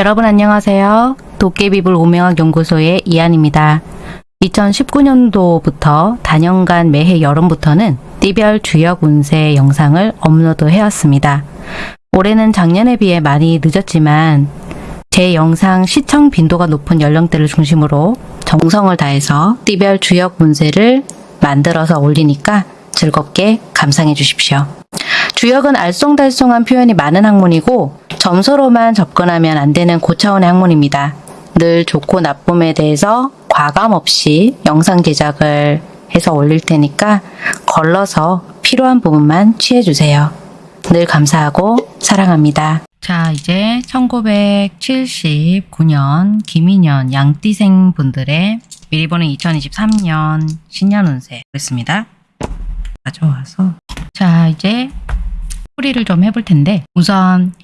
여러분 안녕하세요. 도깨비불 오명학 연구소의 이한입니다. 2019년도부터 단연간 매해 여름부터는 띠별 주역 운세 영상을 업로드 해왔습니다. 올해는 작년에 비해 많이 늦었지만 제 영상 시청 빈도가 높은 연령대를 중심으로 정성을 다해서 띠별 주역 운세를 만들어서 올리니까 즐겁게 감상해 주십시오. 주역은 알쏭달쏭한 표현이 많은 학문이고 점수로만 접근하면 안 되는 고차원의 학문입니다. 늘 좋고 나쁨에 대해서 과감 없이 영상 제작을 해서 올릴 테니까 걸러서 필요한 부분만 취해주세요. 늘 감사하고 사랑합니다. 자, 이제 1979년 김인년 양띠생 분들의 미리 보는 2023년 신년 운세 보겠습니다. 가져와서 자, 이제 풀이를 좀 해볼 텐데 우선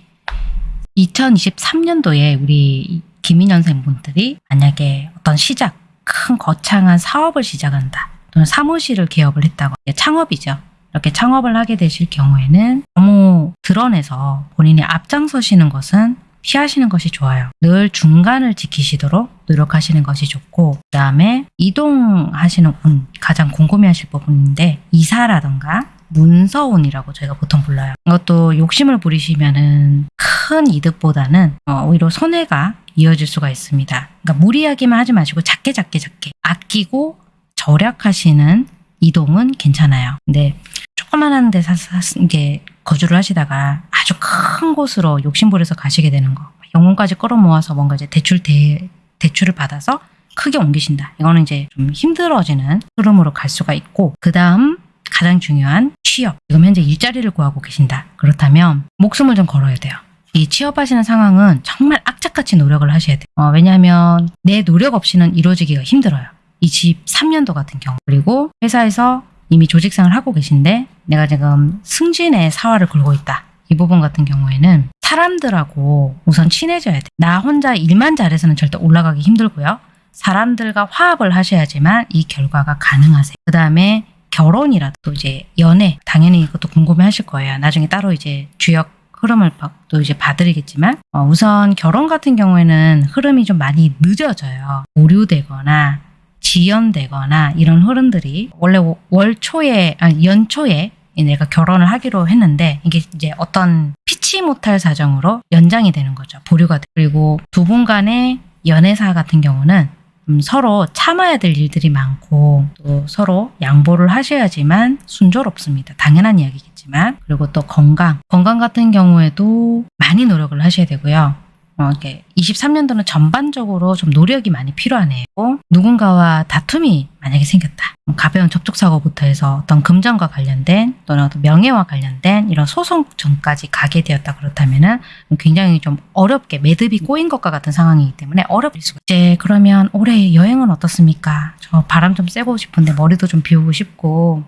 2023년도에 우리 김인년생 분들이 만약에 어떤 시작, 큰 거창한 사업을 시작한다. 또는 사무실을 개업을 했다고. 창업이죠. 이렇게 창업을 하게 되실 경우에는 너무 드러내서 본인이 앞장서시는 것은 피하시는 것이 좋아요. 늘 중간을 지키시도록 노력하시는 것이 좋고 그 다음에 이동하시는 운 가장 궁금해하실 부분인데 이사라던가 문서운이라고 저희가 보통 불러요. 이것도 욕심을 부리시면은 큰 이득보다는 어, 오히려 손해가 이어질 수가 있습니다. 그러니까 무리하기만 하지 마시고 작게 작게 작게 아끼고 절약하시는 이동은 괜찮아요. 근데 조그만한 데 사서 이게 거주를 하시다가 아주 큰 곳으로 욕심부려서 가시게 되는 거. 영혼까지 끌어모아서 뭔가 이제 대출 대, 대출을 받아서 크게 옮기신다. 이거는 이제 좀 힘들어지는 흐름으로 갈 수가 있고 그 다음 가장 중요한 취업. 지금 현재 일자리를 구하고 계신다. 그렇다면 목숨을 좀 걸어야 돼요. 이 취업하시는 상황은 정말 악착같이 노력을 하셔야 돼요. 어, 왜냐하면 내 노력 없이는 이루어지기가 힘들어요. 23년도 같은 경우. 그리고 회사에서 이미 조직생활 하고 계신데 내가 지금 승진의 사활을 걸고 있다. 이 부분 같은 경우에는 사람들하고 우선 친해져야 돼. 나 혼자 일만 잘해서는 절대 올라가기 힘들고요. 사람들과 화합을 하셔야지만 이 결과가 가능하세요. 그 다음에 결혼이라도 이제 연애 당연히 이것도 궁금해 하실 거예요. 나중에 따로 이제 주역 흐름을 또 이제 봐드리겠지만 어, 우선 결혼 같은 경우에는 흐름이 좀 많이 늦어져요. 오류되거나 지연되거나 이런 흐름들이 원래 월 초에 아니 연초에 내가 결혼을 하기로 했는데 이게 이제 어떤 피치 못할 사정으로 연장이 되는 거죠. 보류가 돼. 그리고 두 분 간의 연애사 같은 경우는 음, 서로 참아야 될 일들이 많고 또 서로 양보를 하셔야지만 순조롭습니다. 당연한 이야기겠지만 그리고 또 건강 건강 같은 경우에도 많이 노력을 하셔야 되고요. 어, 이렇게 23년도는 전반적으로 좀 노력이 많이 필요하네요. 누군가와 다툼이 만약에 생겼다. 가벼운 접촉사고부터 해서 어떤 금전과 관련된 또는 어떤 명예와 관련된 이런 소송 전까지 가게 되었다 그렇다면 은 굉장히 좀 어렵게 매듭이 꼬인 것과 같은 상황이기 때문에 어렵을 수가 이제 그러면 올해 여행은 어떻습니까? 저 바람 좀 쐬고 싶은데 머리도 좀 비우고 싶고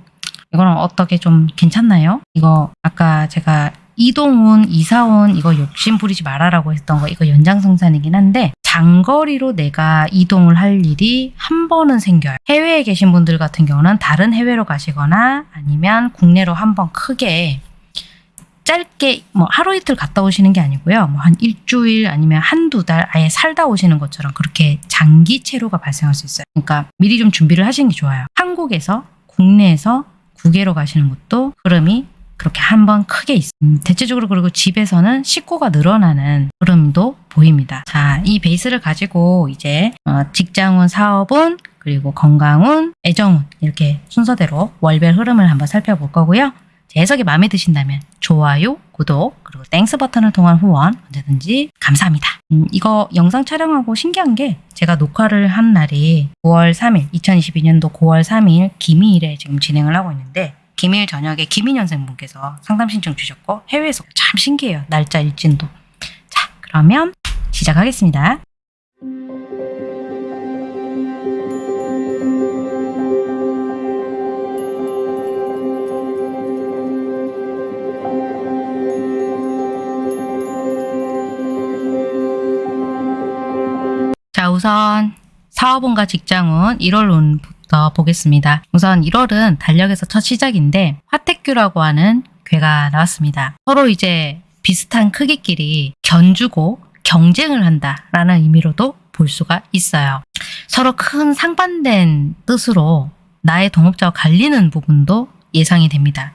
이거는 어떻게 좀 괜찮나요? 이거 아까 제가 이동운, 이사운 이거 욕심 부리지 말아라고 했던 거 이거 연장생산이긴 한데 장거리로 내가 이동을 할 일이 한 번은 생겨요. 해외에 계신 분들 같은 경우는 다른 해외로 가시거나 아니면 국내로 한 번 크게 짧게 뭐 하루 이틀 갔다 오시는 게 아니고요. 뭐 한 일주일 아니면 한두 달 아예 살다 오시는 것처럼 그렇게 장기 체류가 발생할 수 있어요. 그러니까 미리 좀 준비를 하시는 게 좋아요. 한국에서 국내에서 국외로 가시는 것도 흐름이 그렇게 한번 크게 있습니다. 음, 대체적으로 그리고 집에서는 식구가 늘어나는 흐름도 보입니다. 자, 이 베이스를 가지고 이제 어, 직장운, 사업운, 그리고 건강운, 애정운 이렇게 순서대로 월별 흐름을 한번 살펴볼 거고요. 제 해석이 마음에 드신다면 좋아요, 구독, 그리고 Thanks 버튼을 통한 후원 언제든지 감사합니다. 음, 이거 영상 촬영하고 신기한 게 제가 녹화를 한 날이 9월 3일, 2022년도 9월 3일 기미일에 지금 진행을 하고 있는데 기미일 저녁에 기미년생 분께서 상담 신청 주셨고 해외에서 참 신기해요. 날짜 일진도. 자 그러면 시작하겠습니다. 자 우선 사업운과 직장운 1월 운부 터더 보겠습니다. 우선 1월은 달력에서 첫 시작인데 화택규라고 하는 괴가 나왔습니다. 서로 이제 비슷한 크기끼리 견주고 경쟁을 한다라는 의미로도 볼 수가 있어요. 서로 큰 상반된 뜻으로 나의 동업자와 갈리는 부분도 예상이 됩니다.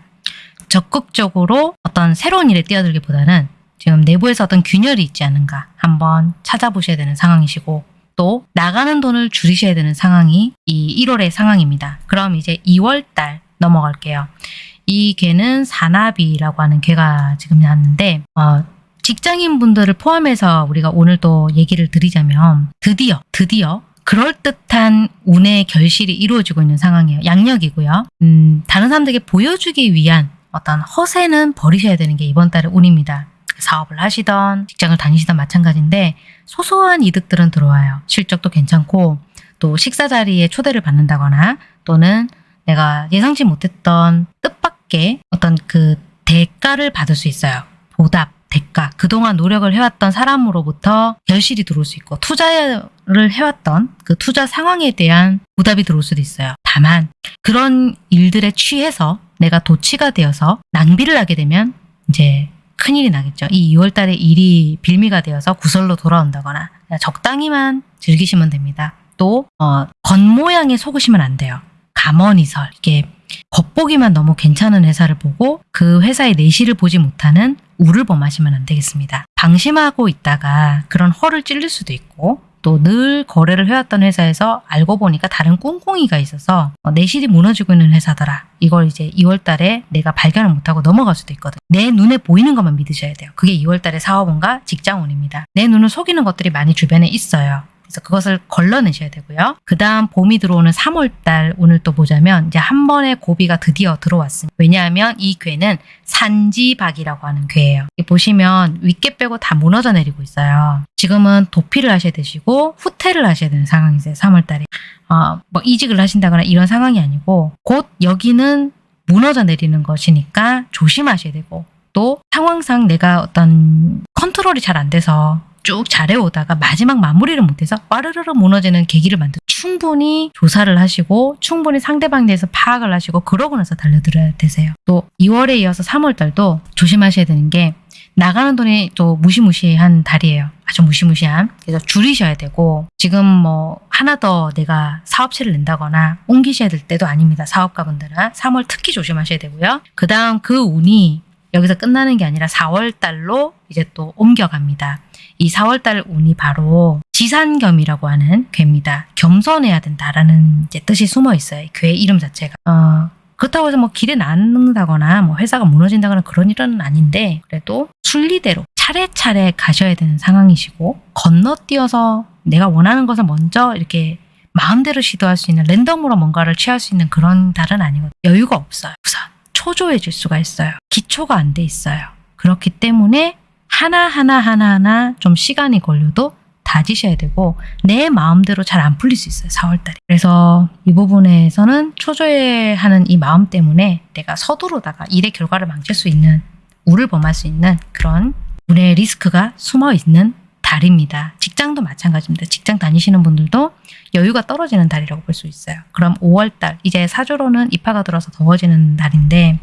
적극적으로 어떤 새로운 일에 뛰어들기보다는 지금 내부에서 어떤 균열이 있지 않은가 한번 찾아보셔야 되는 상황이시고 또 나가는 돈을 줄이셔야 되는 상황이 이 1월의 상황입니다. 그럼 이제 2월 달 넘어갈게요. 이 개는 사나비라고 하는 개가 지금 나왔는데 어, 직장인 분들을 포함해서 우리가 오늘 또 얘기를 드리자면 드디어 드디어 그럴듯한 운의 결실이 이루어지고 있는 상황이에요. 양력이고요. 음, 다른 사람들에게 보여주기 위한 어떤 허세는 버리셔야 되는 게 이번 달의 운입니다. 사업을 하시던 직장을 다니시던 마찬가지인데 소소한 이득들은 들어와요. 실적도 괜찮고 또 식사 자리에 초대를 받는다거나 또는 내가 예상치 못했던 뜻밖의 어떤 그 대가를 받을 수 있어요. 보답, 대가. 그동안 노력을 해왔던 사람으로부터 결실이 들어올 수 있고 투자를 해왔던 그 투자 상황에 대한 보답이 들어올 수도 있어요. 다만 그런 일들에 취해서 내가 도치가 되어서 낭비를 하게 되면 이제 큰일이 나겠죠. 이 2월 달에 일이 빌미가 되어서 구설로 돌아온다거나 적당히만 즐기시면 됩니다. 또 어, 겉모양에 속으시면 안 돼요. 감언이설 이게 겉보기만 너무 괜찮은 회사를 보고 그 회사의 내실을 보지 못하는 우를 범하시면 안 되겠습니다. 방심하고 있다가 그런 허를 찔릴 수도 있고 또 늘 거래를 해왔던 회사에서 알고 보니까 다른 꿍꿍이가 있어서 어, 내실이 무너지고 있는 회사더라. 이걸 이제 2월 달에 내가 발견을 못하고 넘어갈 수도 있거든. 내 눈에 보이는 것만 믿으셔야 돼요. 그게 2월 달의 사업원과 직장운입니다. 내 눈을 속이는 것들이 많이 주변에 있어요. 그래서 그것을 걸러내셔야 되고요. 그 다음 봄이 들어오는 3월달 오늘 또 보자면 이제 한 번의 고비가 드디어 들어왔습니다. 왜냐하면 이 괴는 산지박이라고 하는 괴예요. 보시면 윗개 빼고 다 무너져 내리고 있어요. 지금은 도피를 하셔야 되시고 후퇴를 하셔야 되는 상황이세요. 3월달에. 어, 뭐 이직을 하신다거나 이런 상황이 아니고 곧 여기는 무너져 내리는 것이니까 조심하셔야 되고 또 상황상 내가 어떤 컨트롤이 잘 안 돼서 쭉 잘해오다가 마지막 마무리를 못해서 와르르르 무너지는 계기를 만들 충분히 조사를 하시고 충분히 상대방에 대해서 파악을 하시고 그러고 나서 달려들어야 되세요. 또 2월에 이어서 3월 달도 조심하셔야 되는 게 나가는 돈이 또 무시무시한 달이에요. 아주 무시무시한. 그래서 줄이셔야 되고 지금 뭐 하나 더 내가 사업체를 낸다거나 옮기셔야 될 때도 아닙니다. 사업가분들은 3월 특히 조심하셔야 되고요. 그 다음 그 운이 여기서 끝나는 게 아니라 4월 달로 이제 또 옮겨갑니다. 이 4월달 운이 바로 지산겸이라고 하는 괴입니다. 겸손해야 된다라는 뜻이 숨어 있어요. 괴 이름 자체가. 어, 그렇다고 해서 뭐 길에 낳는다거나 뭐 회사가 무너진다거나 그런 일은 아닌데 그래도 순리대로 차례차례 가셔야 되는 상황이시고 건너뛰어서 내가 원하는 것을 먼저 이렇게 마음대로 시도할 수 있는 랜덤으로 뭔가를 취할 수 있는 그런 달은 아니거든요. 여유가 없어요. 우선 초조해질 수가 있어요. 기초가 안 돼 있어요. 그렇기 때문에 하나하나 하나하나 좀 시간이 걸려도 다지셔야 되고 내 마음대로 잘 안 풀릴 수 있어요. 4월달에. 그래서 이 부분에서는 초조해하는 이 마음 때문에 내가 서두르다가 일의 결과를 망칠 수 있는 우를 범할 수 있는 그런 운의 리스크가 숨어 있는 달입니다. 직장도 마찬가지입니다. 직장 다니시는 분들도 여유가 떨어지는 달이라고 볼 수 있어요. 그럼 5월달 이제 사주로는 입하가 들어서 더워지는 달인데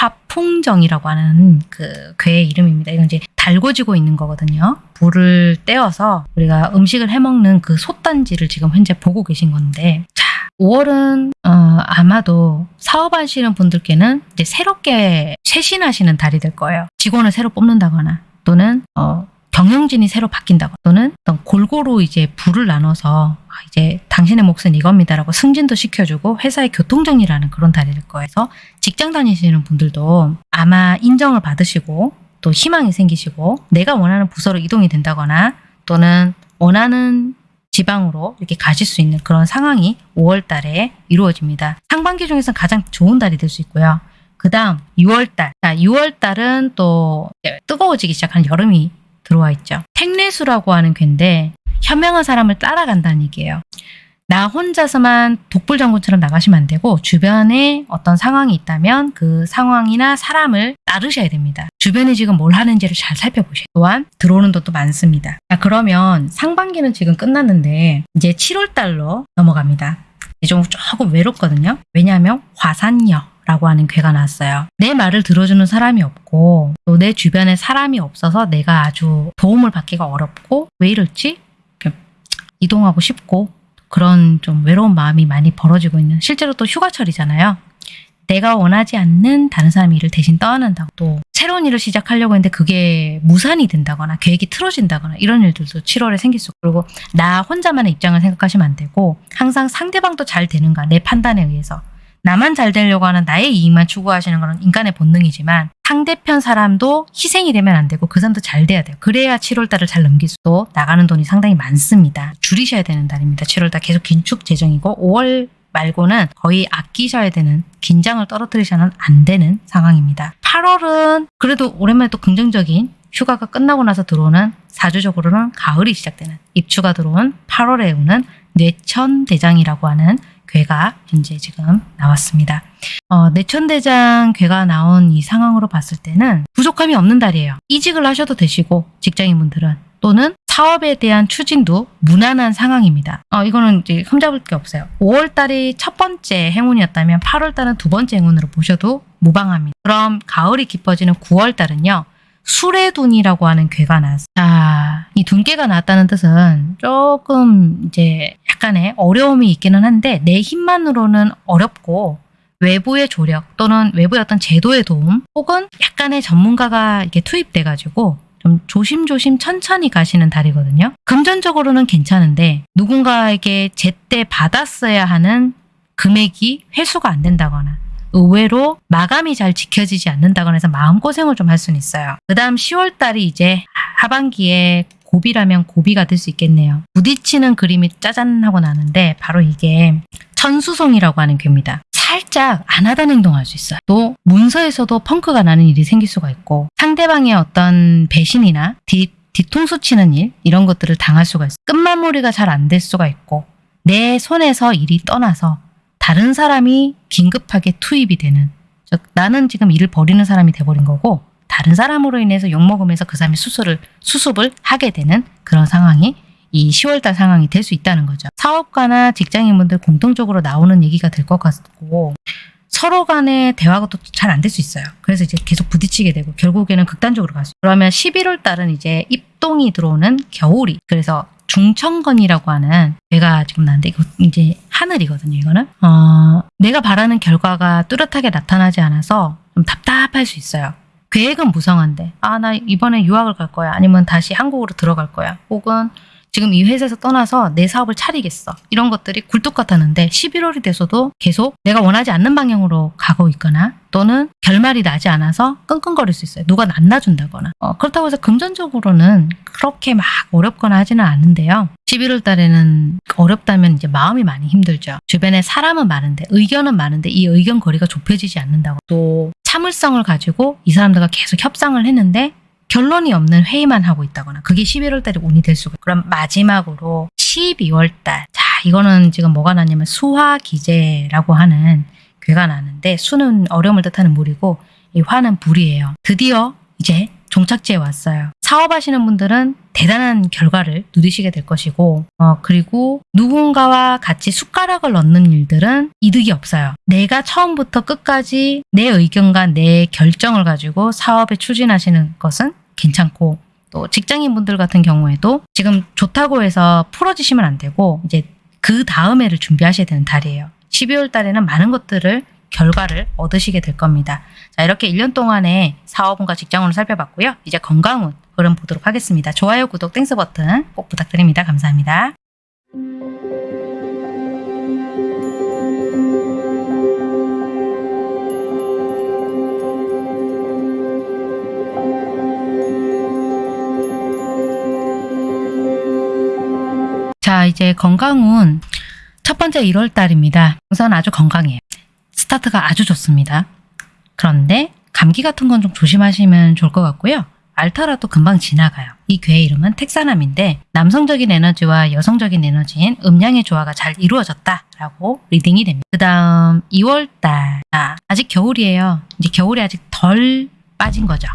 화풍정이라고 하는 그 괴의 이름입니다. 이건 이제 달궈지고 있는 거거든요. 불을 떼어서 우리가 음식을 해먹는 그 솥단지를 지금 현재 보고 계신 건데 자 5월은 어, 아마도 사업하시는 분들께는 이제 새롭게 쇄신하시는 달이 될 거예요. 직원을 새로 뽑는다거나 또는 어, 경영진이 새로 바뀐다거나 또는 어떤 골고루 이제 부를 나눠서 아, 이제 당신의 몫은 이겁니다라고 승진도 시켜주고 회사의 교통정리라는 그런 거예요. 그래서 직장 다니시는 분들도 아마 인정을 받으시고 또 희망이 생기시고 내가 원하는 부서로 이동이 된다거나 또는 원하는 지방으로 이렇게 가실 수 있는 그런 상황이 5월 달에 이루어집니다. 상반기 중에서 가장 좋은 달이 될 수 있고요. 그 다음 6월 달. 자, 6월 달은 또 뜨거워지기 시작하는 여름이 들어와 있죠. 택내수라고 하는 괴인데 현명한 사람을 따라간다는 얘기예요. 나 혼자서만 독불장군처럼 나가시면 안 되고 주변에 어떤 상황이 있다면 그 상황이나 사람을 따르셔야 됩니다. 주변에 지금 뭘 하는지를 잘 살펴보셔요. 또한 들어오는 돈도 많습니다. 자, 그러면 상반기는 지금 끝났는데 이제 7월 달로 넘어갑니다. 이제 좀 조금 외롭거든요. 왜냐하면 화산녀 라고 하는 괴가 나왔어요. 내 말을 들어주는 사람이 없고 또 내 주변에 사람이 없어서 내가 아주 도움을 받기가 어렵고 왜 이럴지 이동하고 싶고 그런 좀 외로운 마음이 많이 벌어지고 있는 실제로 또 휴가철이잖아요. 내가 원하지 않는 다른 사람 일을 대신 떠안는다고 또 새로운 일을 시작하려고 했는데 그게 무산이 된다거나 계획이 틀어진다거나 이런 일들도 7월에 생길 수 있고 그리고 나 혼자만의 입장을 생각하시면 안 되고 항상 상대방도 잘 되는가 내 판단에 의해서 나만 잘 되려고 하는 나의 이익만 추구하시는 것은 인간의 본능이지만 상대편 사람도 희생이 되면 안 되고 그 사람도 잘 돼야 돼요. 그래야 7월달을 잘 넘길 수도 나가는 돈이 상당히 많습니다. 줄이셔야 되는 달입니다. 7월달 계속 긴축 재정이고 5월 말고는 거의 아끼셔야 되는 긴장을 떨어뜨리셔는 안 되는 상황입니다. 8월은 그래도 오랜만에 또 긍정적인 휴가가 끝나고 나서 들어오는 사주적으로는 가을이 시작되는 입추가 들어온 8월에 오는 뇌천대장이라고 하는 괴가 현재 지금 나왔습니다. 어, 뇌천대장 괴가 나온 이 상황으로 봤을 때는 부족함이 없는 달이에요. 이직을 하셔도 되시고 직장인분들은 또는 사업에 대한 추진도 무난한 상황입니다. 어, 이거는 이제 흠잡을 게 없어요. 5월 달이 첫 번째 행운이었다면 8월 달은 두 번째 행운으로 보셔도 무방합니다. 그럼 가을이 깊어지는 9월 달은요. 수레둔이라고 하는 괴가 나왔어요. 자, 이 둔괴가 나왔다는 뜻은 조금 이제 약간의 어려움이 있기는 한데 내 힘만으로는 어렵고 외부의 조력 또는 외부의 어떤 제도의 도움 혹은 약간의 전문가가 이렇게 투입돼 가지고 좀 조심조심 천천히 가시는 달이거든요. 금전적으로는 괜찮은데 누군가에게 제때 받았어야 하는 금액이 회수가 안 된다거나 의외로 마감이 잘 지켜지지 않는다거나 해서 마음고생을 좀 할 수는 있어요. 그 다음 10월 달이 이제 하반기에 고비라면 고비가 될 수 있겠네요. 부딪히는 그림이 짜잔 하고 나는데 바로 이게 천수송이라고 하는 괴입니다. 살짝 안 하던 행동할 수 있어요. 또 문서에서도 펑크가 나는 일이 생길 수가 있고 상대방의 어떤 배신이나 뒤, 뒤통수 치는 일 이런 것들을 당할 수가 있어요. 끝마무리가 잘 안 될 수가 있고 내 손에서 일이 떠나서 다른 사람이 긴급하게 투입이 되는 즉 나는 지금 일을 벌이는 사람이 돼버린 거고 다른 사람으로 인해서 욕먹으면서 그 사람이 수술을 수습을 하게 되는 그런 상황이 이 10월달 상황이 될 수 있다는 거죠. 사업가나 직장인분들 공통적으로 나오는 얘기가 될 것 같고 서로 간의 대화가 또 잘 안 될 수 있어요. 그래서 이제 계속 부딪히게 되고 결국에는 극단적으로 갈 수. 그러면 11월 달은 이제 입동이 들어오는 겨울이. 그래서 중천건이라고 하는 배가 지금 나는데 이거 이제 하늘이거든요. 이거는 어, 내가 바라는 결과가 뚜렷하게 나타나지 않아서 좀 답답할 수 있어요. 계획은 무성한데 아 나 이번에 유학을 갈 거야 아니면 다시 한국으로 들어갈 거야 혹은 지금 이 회사에서 떠나서 내 사업을 차리겠어. 이런 것들이 굴뚝 같았는데 11월이 돼서도 계속 내가 원하지 않는 방향으로 가고 있거나 또는 결말이 나지 않아서 끙끙거릴 수 있어요. 누가 안 놔준다거나. 어, 그렇다고 해서 금전적으로는 그렇게 막 어렵거나 하지는 않은데요. 11월 달에는 어렵다면 이제 마음이 많이 힘들죠. 주변에 사람은 많은데 의견은 많은데 이 의견 거리가 좁혀지지 않는다고 또 참을성을 가지고 이 사람들과 계속 협상을 했는데 결론이 없는 회의만 하고 있다거나 그게 11월 달에 운이 될 수가 있고 그럼 마지막으로 12월 달. 자, 이거는 지금 뭐가 나냐면 수화기제라고 하는 괴가 나는데 수는 어려움을 뜻하는 물이고 이 화는 불이에요. 드디어 이제 종착지에 왔어요. 사업하시는 분들은 대단한 결과를 누리시게 될 것이고 어, 그리고 누군가와 같이 숟가락을 넣는 일들은 이득이 없어요. 내가 처음부터 끝까지 내 의견과 내 결정을 가지고 사업에 추진하시는 것은 괜찮고 또 직장인분들 같은 경우에도 지금 좋다고 해서 풀어지시면 안 되고 이제 그 다음 해를 준비하셔야 되는 달이에요. 12월 달에는 많은 것들을 결과를 얻으시게 될 겁니다. 자 이렇게 1년 동안의 사업운과 직장운을 살펴봤고요. 이제 건강운 흐름 보도록 하겠습니다. 좋아요, 구독, Thanks 버튼 꼭 부탁드립니다. 감사합니다. 자 이제 건강운 첫 번째 1월 달입니다. 우선 아주 건강해요. 스타트가 아주 좋습니다. 그런데 감기 같은 건 좀 조심하시면 좋을 것 같고요. 앓더라도 금방 지나가요. 이 괘의 이름은 택산함인데 남성적인 에너지와 여성적인 에너지인 음양의 조화가 잘 이루어졌다라고 reading이 됩니다. 그 다음 2월달 아직 겨울이에요. 이제 겨울이 아직 덜 빠진 거죠.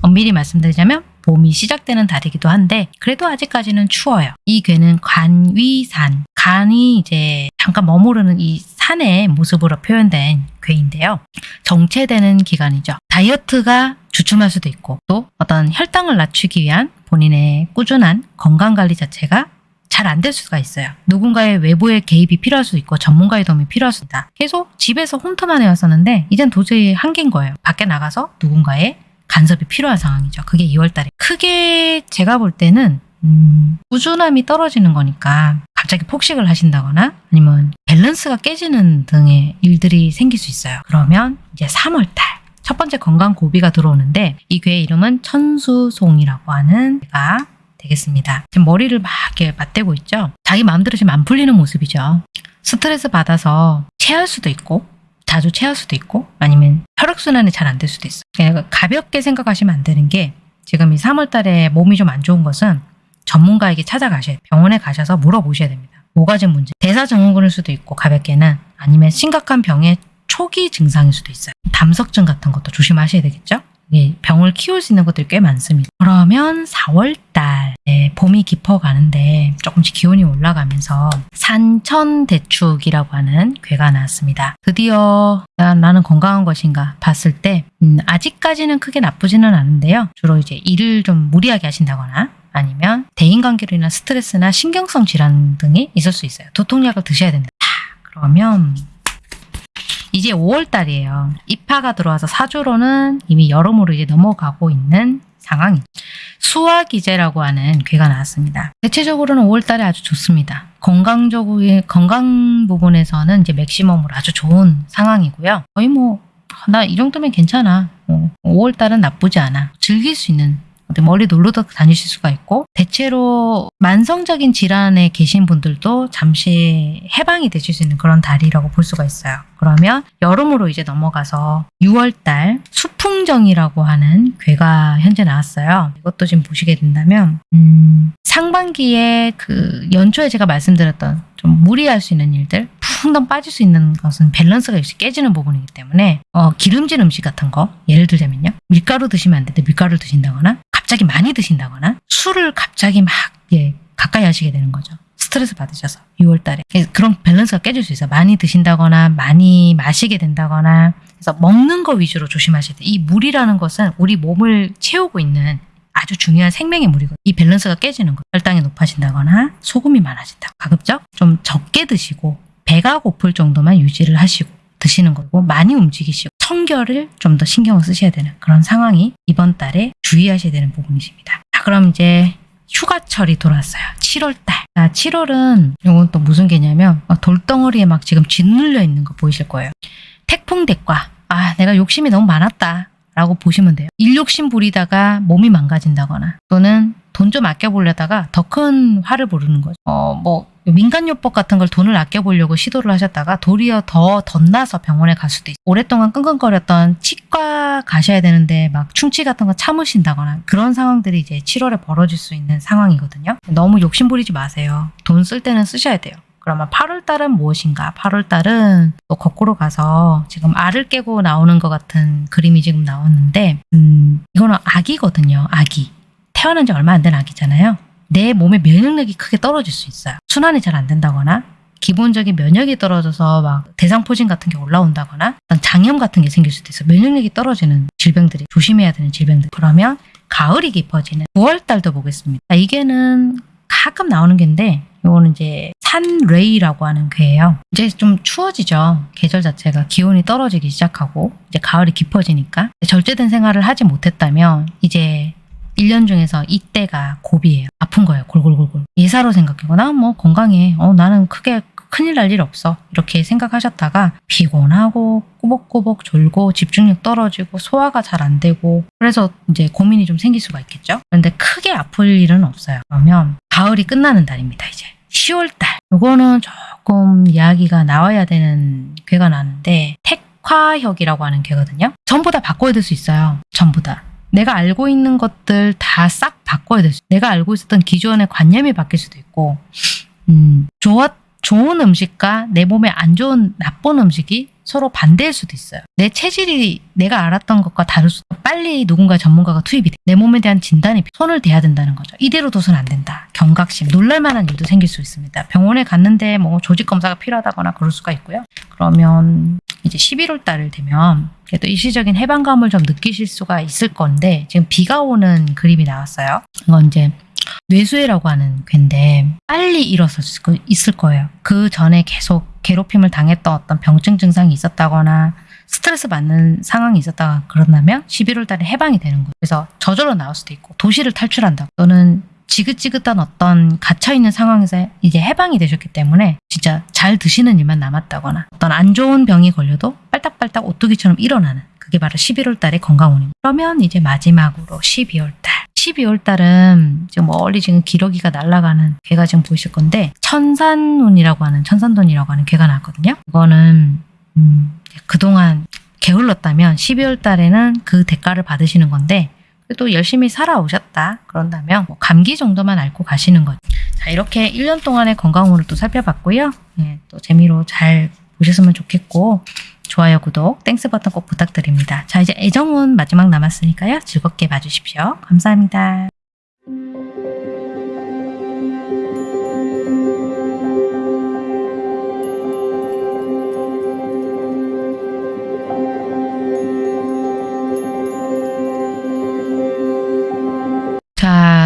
엄밀히 말씀드리자면 봄이 시작되는 달이기도 한데 그래도 아직까지는 추워요. 이 괴는 관위산, 간이 이제 잠깐 머무르는 이 산의 모습으로 표현된 괴인데요. 정체되는 기간이죠. 다이어트가 주춤할 수도 있고 또 어떤 혈당을 낮추기 위한 본인의 꾸준한 건강 관리 자체가 잘안될 수가 있어요. 누군가의 외부의 개입이 필요할 수도 있고 전문가의 도움이 필요할 수도 있다. 계속 집에서 홈트만 해왔었는데 이젠 도저히 한계인 거예요. 밖에 나가서 누군가의 간섭이 필요한 상황이죠. 그게 2월달에 크게 제가 볼 때는 음, 꾸준함이 떨어지는 거니까 갑자기 폭식을 하신다거나 아니면 밸런스가 깨지는 등의 일들이 생길 수 있어요. 그러면 이제 3월달 첫 번째 건강 고비가 들어오는데 이 괴의 이름은 천수송이라고 하는 괴가 되겠습니다. 지금 머리를 막 이렇게 맞대고 있죠. 자기 마음대로 지금 안 풀리는 모습이죠. 스트레스 받아서 체할 수도 있고 자주 체할 수도 있고 아니면 혈액순환이 잘 안 될 수도 있어요. 그냥 가볍게 생각하시면 안 되는 게 지금 이 3월 달에 몸이 좀 안 좋은 것은 전문가에게 찾아가셔야 돼요. 병원에 가셔서 물어보셔야 됩니다. 뭐가 지금 문제? 대사증후군일 수도 있고 가볍게는 아니면 심각한 병의 초기 증상일 수도 있어요. 담석증 같은 것도 조심하셔야 되겠죠? 예, 병을 키울 수 있는 것들이 꽤 많습니다. 그러면 4월달 네, 봄이 깊어가는데 조금씩 기온이 올라가면서 산천대축이라고 하는 괴가 나왔습니다. 드디어 나- 나는 건강한 것인가 봤을 때 음, 아직까지는 크게 나쁘지는 않은데요. 주로 이제 일을 좀 무리하게 하신다거나 아니면 대인관계로 인한 스트레스나 신경성 질환 등이 있을 수 있어요. 두통약을 드셔야 된다. 그러면 이제 5월 달이에요. 입하가 들어와서 사주로는 이미 여름으로 이제 넘어가고 있는 상황이죠. 수화기제라고 하는 괴가 나왔습니다. 대체적으로는 5월 달에 아주 좋습니다. 건강적으로 건강 부분에서는 이제 맥시멈으로 아주 좋은 상황이고요. 거의 뭐 나 이 정도면 괜찮아. 어, 5월 달은 나쁘지 않아. 즐길 수 있는 멀리 놀러도 다니실 수가 있고 대체로 만성적인 질환에 계신 분들도 잠시 해방이 되실 수 있는 그런 달이라고 볼 수가 있어요. 그러면 여름으로 이제 넘어가서 6월달 수풍정이라고 하는 괴가 현재 나왔어요. 이것도 지금 보시게 된다면 음, 상반기에 그 연초에 제가 말씀드렸던 좀 무리할 수 있는 일들 풍덩 빠질 수 있는 것은 밸런스가 역시 깨지는 부분이기 때문에 어, 기름진 음식 같은 거 예를 들자면요 밀가루 드시면 안 되는데 밀가루를 드신다거나 갑자기 많이 드신다거나 술을 갑자기 막 예, 가까이 하시게 되는 거죠. 스트레스 받으셔서 6월 달에 그런 밸런스가 깨질 수 있어요. 많이 드신다거나 많이 마시게 된다거나 그래서 먹는 거 위주로 조심하셔야 돼요. 이 물이라는 것은 우리 몸을 채우고 있는 아주 중요한 생명의 물이고 이 밸런스가 깨지는 거예요. 혈당이 높아진다거나 소금이 많아진다. 가급적 좀 적게 드시고 배가 고플 정도만 유지를 하시고 드시는 거고 많이 움직이시고 청결을 좀 더 신경을 쓰셔야 되는 그런 상황이 이번 달에 주의하셔야 되는 부분이십니다. 자, 그럼 이제 휴가철이 돌아왔어요. 7월달. 자, 7월은 이건 또 무슨 개냐면 어, 돌덩어리에 막 지금 짓눌려 있는 거 보이실 거예요. 태풍 대과. 아, 내가 욕심이 너무 많았다. 라고 보시면 돼요. 일욕심 부리다가 몸이 망가진다거나 또는 돈 좀 아껴보려다가 더 큰 화를 부르는 거죠. 어, 뭐 민간요법 같은 걸 돈을 아껴보려고 시도를 하셨다가 도리어 더 덧나서 병원에 갈 수도 있어요. 오랫동안 끙끙거렸던 치과 가셔야 되는데 막 충치 같은 거 참으신다거나 그런 상황들이 이제 7월에 벌어질 수 있는 상황이거든요. 너무 욕심 부리지 마세요. 돈 쓸 때는 쓰셔야 돼요. 그러면 8월 달은 무엇인가? 8월 달은 또 거꾸로 가서 지금 알을 깨고 나오는 것 같은 그림이 지금 나왔는데, 음, 이거는 아기거든요. 아기. 태어난 지 얼마 안 된 아기잖아요. 내 몸의 면역력이 크게 떨어질 수 있어요. 순환이 잘 안 된다거나, 기본적인 면역이 떨어져서 막 대상포진 같은 게 올라온다거나, 장염 같은 게 생길 수도 있어요. 면역력이 떨어지는 질병들이 조심해야 되는 질병들. 그러면 가을이 깊어지는 9월 달도 보겠습니다. 아, 이게는 가끔 나오는 게인데, 이거는 이제 산레이라고 하는 괴예요. 이제 좀 추워지죠. 계절 자체가 기온이 떨어지기 시작하고 이제 가을이 깊어지니까 절제된 생활을 하지 못했다면 이제 1년 중에서 이때가 고비예요. 아픈 거예요. 골골골골. 예사로 생각하거나 뭐 건강해. 어 나는 크게 큰일 날 일 없어. 이렇게 생각하셨다가 피곤하고 꾸벅꾸벅 졸고 집중력 떨어지고 소화가 잘 안 되고 그래서 이제 고민이 좀 생길 수가 있겠죠. 그런데 크게 아플 일은 없어요. 그러면 가을이 끝나는 달입니다. 이제 10월달. 이거는 조금 이야기가 나와야 되는 괴가 나는데 택화혁이라고 하는 괴거든요. 전부 다 바꿔야 될 수 있어요. 전부 다. 내가 알고 있는 것들 다 싹 바꿔야 될 수. 내가 알고 있었던 기존의 관념이 바뀔 수도 있고, 음, 좋았 좋은 음식과 내 몸에 안 좋은 나쁜 음식이 서로 반대일 수도 있어요. 내 체질이 내가 알았던 것과 다를 수도 빨리 누군가 전문가가 투입이 돼. 내 몸에 대한 진단이 손을 대야 된다는 거죠. 이대로 둬선 안 된다. 경각심, 놀랄만한 일도 생길 수 있습니다. 병원에 갔는데 뭐 조직 검사가 필요하다거나 그럴 수가 있고요. 그러면 이제 11월 달을 되면 그래도 일시적인 해방감을 좀 느끼실 수가 있을 건데 지금 비가 오는 그림이 나왔어요. 이건 이제 뇌수해라고 하는 괴인데 빨리 일어섰을 거- 있을 거예요. 그 전에 계속 괴롭힘을 당했던 어떤 병증 증상이 있었다거나 스트레스 받는 상황이 있었다가 그런다면 11월 달에 해방이 되는 거예요. 그래서 저절로 나올 수도 있고 도시를 탈출한다. 또는 지긋지긋한 어떤 갇혀있는 상황에서 이제 해방이 되셨기 때문에 진짜 잘 드시는 일만 남았다거나 어떤 안 좋은 병이 걸려도 빨딱빨딱 오뚜기처럼 일어나는 그게 바로 11월 달의 건강운입니다. 그러면 이제 마지막으로 12월 달. 12월 달은 지금 멀리 지금 기러기가 날아가는 괴가 지금 보이실 건데 천산운이라고 하는 천산돈이라고 하는 괴가 나왔거든요. 이거는 음, 그동안 게을렀다면 12월 달에는 그 대가를 받으시는 건데 또 열심히 살아오셨다 그런다면 뭐 감기 정도만 앓고 가시는 거죠. 자 이렇게 1년 동안의 건강운을 또 살펴봤고요. 예, 또 재미로 잘 보셨으면 좋겠고 좋아요, 구독, Thanks 버튼 꼭 부탁드립니다. 자 이제 애정운 마지막 남았으니까요. 즐겁게 봐주십시오. 감사합니다.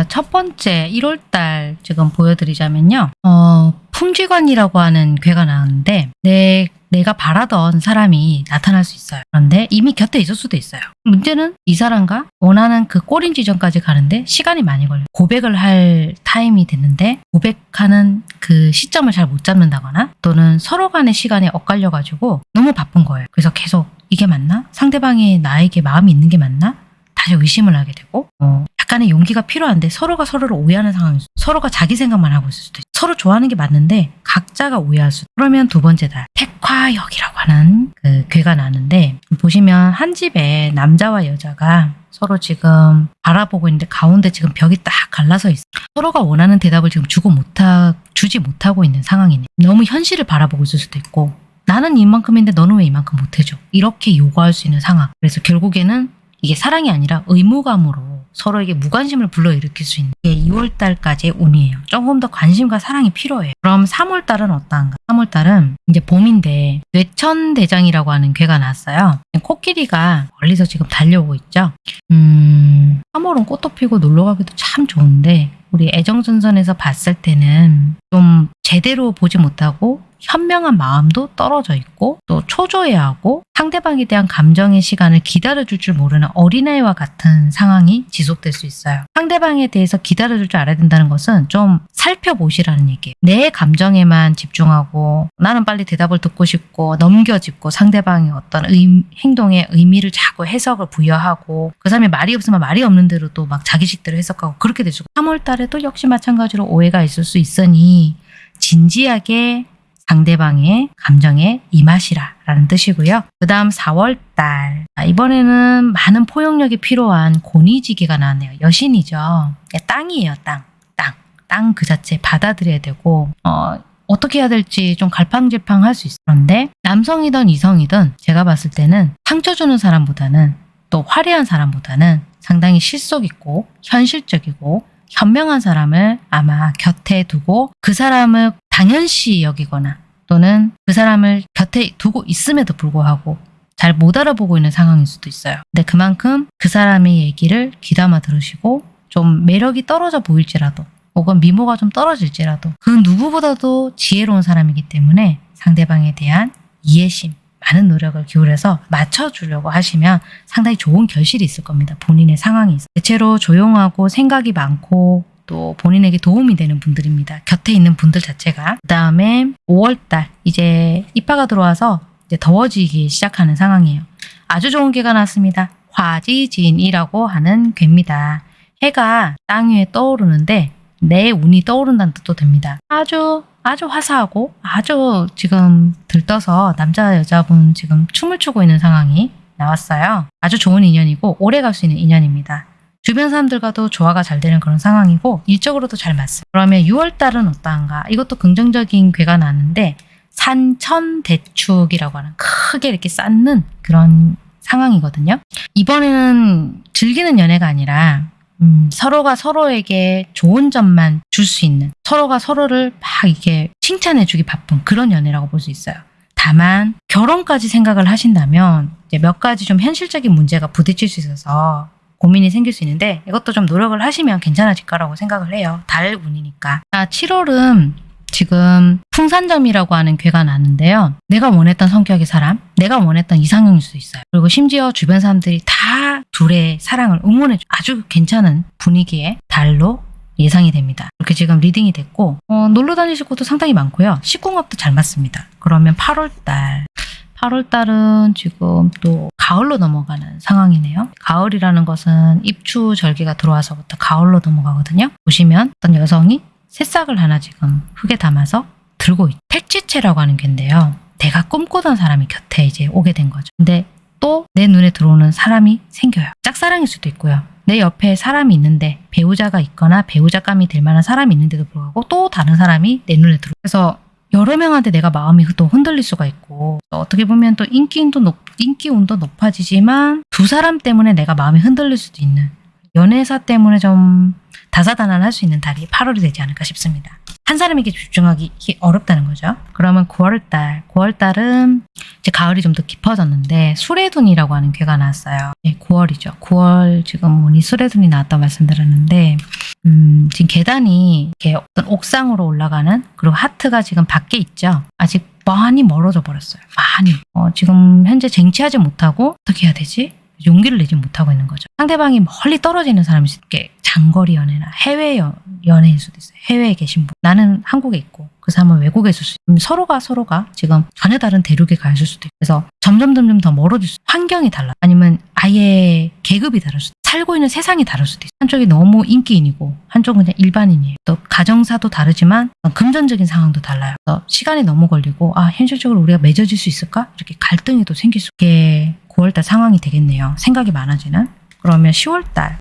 자, 첫 번째 1월달 지금 보여드리자면요. 어, 풍지관이라고 하는 괴가 나왔는데 내 내가 바라던 사람이 나타날 수 있어요. 그런데 이미 곁에 있을 수도 있어요. 문제는 이 사람과 원하는 그 꼬린 지점까지 가는데 시간이 많이 걸려요. 고백을 할 타임이 됐는데 고백하는 그 시점을 잘 못 잡는다거나 또는 서로 간의 시간에 엇갈려가지고 너무 바쁜 거예요. 그래서 계속 이게 맞나? 상대방이 나에게 마음이 있는 게 맞나? 다시 의심을 하게 되고 어, 약간의 용기가 필요한데 서로가 서로를 오해하는 상황이 있어. 서로가 자기 생각만 하고 있을 수도 있어. 서로 좋아하는 게 맞는데 각자가 오해할 수. 그러면 두 번째 달 택화역이라고 하는 그 괴가 나는데 보시면 한 집에 남자와 여자가 서로 지금 바라보고 있는데 가운데 지금 벽이 딱 갈라서 있어. 서로가 원하는 대답을 지금 주고 못하 주지 못하고 있는 상황이네. 너무 현실을 바라보고 있을 수도 있고 나는 이만큼인데 너는 왜 이만큼 못해줘? 이렇게 요구할 수 있는 상황. 그래서 결국에는 이게 사랑이 아니라 의무감으로 서로에게 무관심을 불러일으킬 수 있는 게 2월 달까지의 운이에요. 조금 더 관심과 사랑이 필요해요. 그럼 3월 달은 어떠한가? 3월 달은 이제 봄인데 뇌천대장이라고 하는 괴가 나왔어요. 코끼리가 멀리서 지금 달려오고 있죠. 음, 3월은 꽃도 피고 놀러 가기도 참 좋은데 우리 애정전선에서 봤을 때는 좀 제대로 보지 못하고 현명한 마음도 떨어져 있고 또 초조해하고 상대방에 대한 감정의 시간을 기다려줄 줄 모르는 어린아이와 같은 상황이 지속될 수 있어요. 상대방에 대해서 기다려줄 줄 알아야 된다는 것은 좀 살펴보시라는 얘기예요. 내 감정에만 집중하고 나는 빨리 대답을 듣고 싶고 넘겨짚고 상대방의 어떤 의, 행동에 의미를 자꾸 해석을 부여하고 그 사람이 말이 없으면 말이 없는 대로 또 막 자기식대로 해석하고 그렇게 되죠. 3월 달에 또 역시 마찬가지로 오해가 있을 수 있으니 진지하게 상대방의 감정에 임하시라 라는 뜻이고요. 그 다음 4월달 이번에는 많은 포용력이 필요한 고니지기가 나왔네요. 여신이죠. 땅이에요. 땅. 땅. 땅 그 자체 받아들여야 되고 어, 어떻게 해야 될지 좀 갈팡질팡 할 수 있어요. 그런데 남성이든 이성이든 제가 봤을 때는 상처 주는 사람보다는 또 화려한 사람보다는 상당히 실속 있고 현실적이고 현명한 사람을 아마 곁에 두고 그 사람을 당연시 여기거나 또는 그 사람을 곁에 두고 있음에도 불구하고 잘 못 알아보고 있는 상황일 수도 있어요. 근데 그만큼 그 사람의 얘기를 귀담아 들으시고 좀 매력이 떨어져 보일지라도 혹은 미모가 좀 떨어질지라도 그 누구보다도 지혜로운 사람이기 때문에 상대방에 대한 이해심, 많은 노력을 기울여서 맞춰주려고 하시면 상당히 좋은 결실이 있을 겁니다. 본인의 상황이 있어. 대체로 조용하고 생각이 많고 또 본인에게 도움이 되는 분들입니다. 곁에 있는 분들 자체가. 그 다음에 5월달 이제 입하가 들어와서 이제 더워지기 시작하는 상황이에요. 아주 좋은 개가 났습니다. 화지진이라고 하는 괴입니다. 해가 땅 위에 떠오르는데 내 운이 떠오른다는 뜻도 됩니다. 아주 아주 화사하고 아주 지금 들떠서 남자 여자분 지금 춤을 추고 있는 상황이 나왔어요. 아주 좋은 인연이고 오래 갈 수 있는 인연입니다. 주변 사람들과도 조화가 잘 되는 그런 상황이고 일적으로도 잘 맞습니다. 그러면 6월달은 어떠한가? 이것도 긍정적인 괴가 나는데 산천대축이라고 하는 크게 이렇게 쌓는 그런 상황이거든요. 이번에는 즐기는 연애가 아니라 음, 서로가 서로에게 좋은 점만 줄 수 있는 서로가 서로를 막 이게 칭찬해주기 바쁜 그런 연애라고 볼 수 있어요. 다만 결혼까지 생각을 하신다면 이제 몇 가지 좀 현실적인 문제가 부딪힐 수 있어서 고민이 생길 수 있는데 이것도 좀 노력을 하시면 괜찮아질 거라고 생각을 해요. 달 운이니까. 아, 7월은 지금 풍산점이라고 하는 괘가 나는데요. 내가 원했던 성격의 사람, 내가 원했던 이상형일 수도 있어요. 그리고 심지어 주변 사람들이 다 둘의 사랑을 응원해 주 아주 괜찮은 분위기의 달로 예상이 됩니다. 이렇게 지금 reading이 됐고 어, 놀러 다니실 곳도 상당히 많고요. 식궁합도 잘 맞습니다. 그러면 8월달 8월달은 지금 또 가을로 넘어가는 상황이네요. 가을이라는 것은 입추 절기가 들어와서부터 가을로 넘어가거든요. 보시면 어떤 여성이 새싹을 하나 지금 흙에 담아서 들고 있. 택지체라고 하는 괴인데요. 내가 꿈꾸던 사람이 곁에 이제 오게 된 거죠. 근데 또 내 눈에 들어오는 사람이 생겨요. 짝사랑일 수도 있고요. 내 옆에 사람이 있는데 배우자가 있거나 배우자감이 될 만한 사람이 있는데도 불구하고 또 다른 사람이 내 눈에 들어. 그래서 여러 명한테 내가 마음이 또 흔들릴 수가 있고 어떻게 보면 또 인기운도 높, 인기운도 높아지지만 두 사람 때문에 내가 마음이 흔들릴 수도 있는 연애사 때문에 좀 다사다난할 수 있는 달이 8월이 되지 않을까 싶습니다. 한 사람에게 집중하기 어렵다는 거죠. 그러면 9월달, 9월달은 이제 가을이 좀 더 깊어졌는데 수레둔이라고 하는 괴가 나왔어요. 네, 9월이죠. 9월 지금 운이 수레둔이 나왔다고 말씀드렸는데 음, 지금 계단이 이렇게 어떤 옥상으로 올라가는 그리고 하트가 지금 밖에 있죠. 아직 많이 멀어져 버렸어요. 많이. 어, 지금 현재 쟁취하지 못하고 어떻게 해야 되지? 용기를 내지 못하고 있는 거죠. 상대방이 멀리 떨어지는 사람이 있게 장거리 연애나 해외 연, 연애일 수도 있어요. 해외에 계신 분. 나는 한국에 있고 그 사람은 외국에 있을 수 있어요. 서로가 서로가 지금 전혀 다른 대륙에 가 있을 수도 있고 그래서 점점 점점 더 멀어질 수 환경이 달라. 아니면 아예 계급이 다를 수도 있어요. 살고 있는 세상이 다를 수도 있어요. 한쪽이 너무 인기인이고 한쪽은 그냥 일반인이에요. 또 가정사도 다르지만 금전적인 상황도 달라요. 시간이 너무 걸리고 아 현실적으로 우리가 맺어질 수 있을까? 이렇게 갈등이 또 생길 수 있게 9월달 상황이 되겠네요. 생각이 많아지는. 그러면 10월달.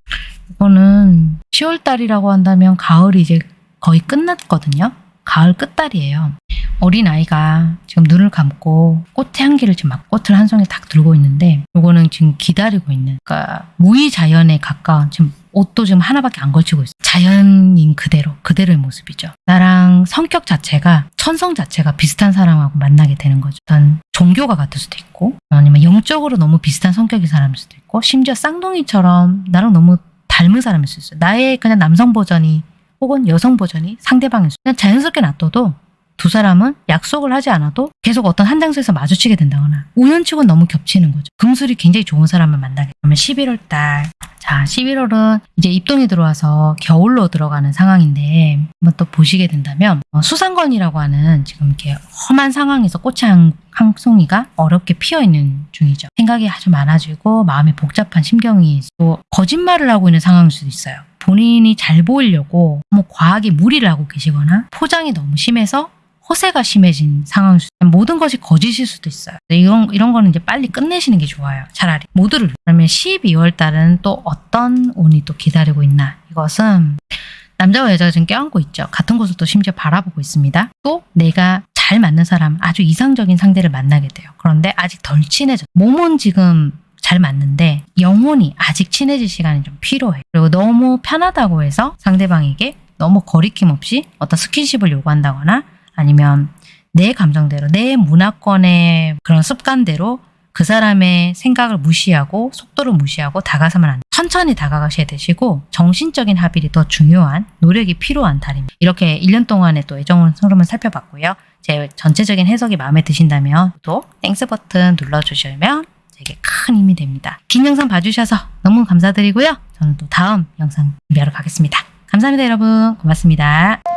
이거는 10월달이라고 한다면 가을이 이제 거의 끝났거든요. 가을 끝달이에요. 어린 아이가 지금 눈을 감고 꽃의 향기를 지금 막 꽃을 한 송이 딱 들고 있는데 이거는 지금 기다리고 있는 그러니까 무의자연에 가까운 지금 옷도 지금 하나밖에 안 걸치고 있어요. 자연인 그대로 그대로의 모습이죠. 나랑 성격 자체가 천성 자체가 비슷한 사람하고 만나게 되는 거죠. 어떤 종교가 같을 수도 있고 아니면 영적으로 너무 비슷한 성격의 사람일 수도 있고 심지어 쌍둥이처럼 나랑 너무 닮은 사람일 수 있어요. 나의 그냥 남성 버전이 혹은 여성 버전이 상대방일 수 그냥 자연스럽게 놔둬도 두 사람은 약속을 하지 않아도 계속 어떤 한 장소에서 마주치게 된다거나 우연치고 너무 겹치는 거죠. 금술이 굉장히 좋은 사람을 만나게 되면 11월 달. 자, 11월은 이제 입동이 들어와서 겨울로 들어가는 상황인데 한번 또 보시게 된다면 어, 수상건이라고 하는 지금 이렇게 험한 상황에서 꽃이 한, 한 송이가 어렵게 피어 있는 중이죠. 생각이 아주 많아지고 마음이 복잡한 심경이 또 거짓말을 하고 있는 상황일 수도 있어요. 본인이 잘 보이려고 너무 과하게 무리를 하고 계시거나 포장이 너무 심해서 허세가 심해진 상황일 수 있어요. 모든 것이 거짓일 수도 있어요. 이런, 이런 거는 이제 빨리 끝내시는 게 좋아요. 차라리. 모두를. 그러면 12월 달은 또 어떤 운이 또 기다리고 있나. 이것은 남자와 여자가 지금 껴안고 있죠. 같은 곳을 또 심지어 바라보고 있습니다. 또 내가 잘 맞는 사람, 아주 이상적인 상대를 만나게 돼요. 그런데 아직 덜 친해져. 몸은 지금 잘 맞는데 영혼이 아직 친해질 시간이 좀 필요해. 그리고 너무 편하다고 해서 상대방에게 너무 거리낌 없이 어떤 스킨십을 요구한다거나 아니면 내 감정대로 내 문화권의 그런 습관대로 그 사람의 생각을 무시하고 속도를 무시하고 다가서면 안 돼. 천천히 다가가셔야 되시고 정신적인 합일이 더 중요한 노력이 필요한 달입니다. 이렇게 1년 동안의 또 애정 흐름을 살펴봤고요. 제 전체적인 해석이 마음에 드신다면 또 Thanks 버튼 눌러주시면 제게 큰 힘이 됩니다. 긴 영상 봐주셔서 너무 감사드리고요. 저는 또 다음 영상 준비하러 가겠습니다. 감사합니다 여러분. 고맙습니다.